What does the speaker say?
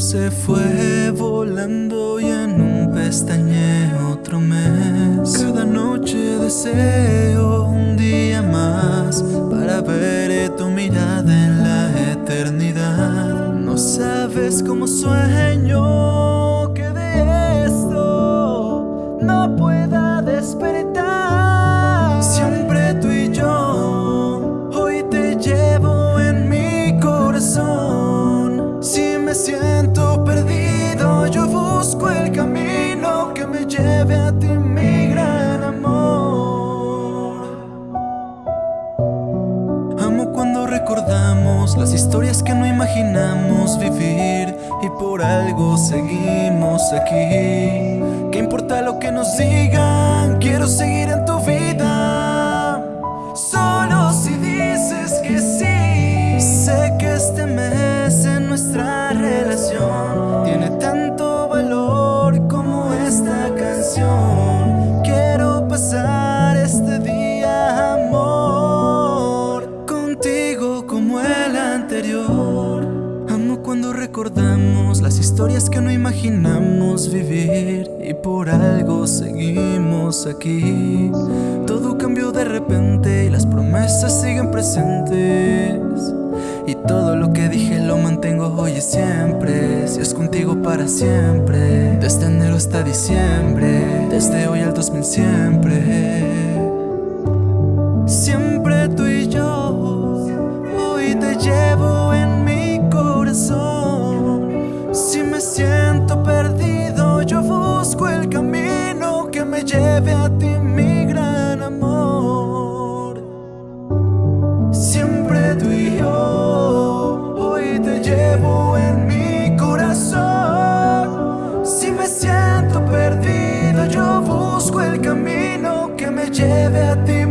se fue volando y en un pestañe otro mes. Cada noche deseo un día más para ver tu mirada en la eternidad. No sabes cómo sueño que de esto no pueda despertar. Me siento perdido, yo busco el camino que me lleve a ti, mi gran amor. Amo cuando recordamos las historias que no imaginamos vivir y por algo seguimos aquí. ¿Qué importa lo que nos digan? Quiero seguir en tu recordamos las historias que no imaginamos vivir y por algo seguimos aquí. Todo cambió de repente y las promesas siguen presentes. Y todo lo que dije lo mantengo hoy y siempre. Si es contigo para siempre. Desde enero hasta diciembre. Desde hoy al 2000 siempre. Lleve a ti, mi gran amor. Siempre tú y yo, hoy te llevo en mi corazón. Si me siento perdido, yo busco el camino que me lleve a ti,